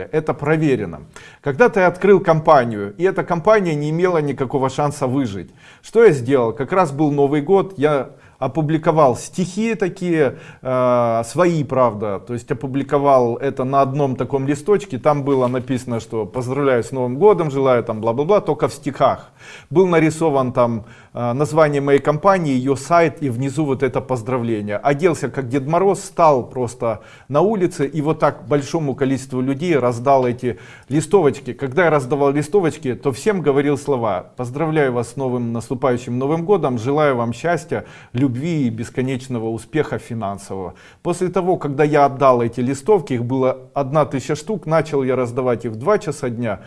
Это проверено. Когда ты открыл компанию, и эта компания не имела никакого шанса выжить. Что я сделал? Как раз был Новый год, я опубликовал стихи такие, э, свои, правда, то есть опубликовал это на одном таком листочке, там было написано, что поздравляю с Новым годом, желаю там бла-бла-бла, только в стихах. Был нарисован там название моей компании, ее сайт и внизу вот это поздравление. Оделся как Дед Мороз, стал просто на улице и вот так большому количеству людей раздал эти листовочки. Когда я раздавал листовочки, то всем говорил слова, поздравляю вас с новым наступающим Новым годом, желаю вам счастья, любви и бесконечного успеха финансового. После того, когда я отдал эти листовки, их было одна тысяча штук, начал я раздавать их в 2 часа дня,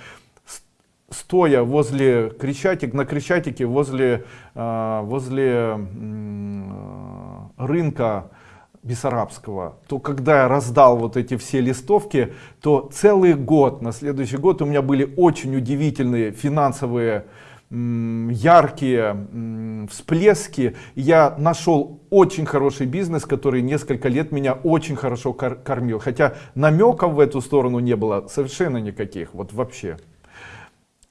стоя возле Крещатик, на Крещатике, возле, э, возле рынка Бессарабского, то когда я раздал вот эти все листовки, то целый год, на следующий год у меня были очень удивительные финансовые яркие всплески. Я нашел очень хороший бизнес, который несколько лет меня очень хорошо кормил. Хотя намеков в эту сторону не было совершенно никаких, вот вообще.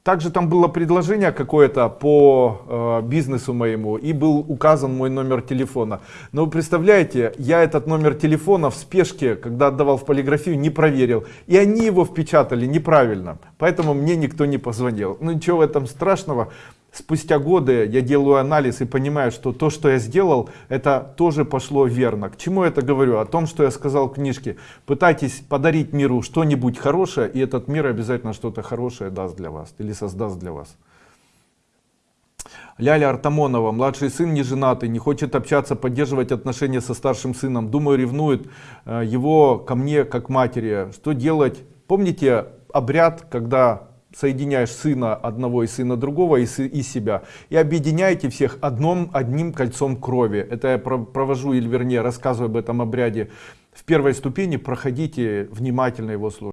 Также там было предложение какое-то по э, бизнесу моему и был указан мой номер телефона. Но вы представляете, я этот номер телефона в спешке, когда отдавал в полиграфию, не проверил. И они его впечатали неправильно. Поэтому мне никто не позвонил. Ну ничего в этом страшного спустя годы я делаю анализ и понимаю, что то, что я сделал, это тоже пошло верно. К чему я это говорю? О том, что я сказал в книжке. Пытайтесь подарить миру что-нибудь хорошее, и этот мир обязательно что-то хорошее даст для вас или создаст для вас. Ляля Артамонова, младший сын не женатый, не хочет общаться, поддерживать отношения со старшим сыном. Думаю, ревнует э, его ко мне как матери. Что делать? Помните обряд, когда соединяешь сына одного и сына другого и, и себя и объединяете всех одном одним кольцом крови. Это я провожу или вернее рассказываю об этом обряде. В первой ступени проходите внимательно его слушать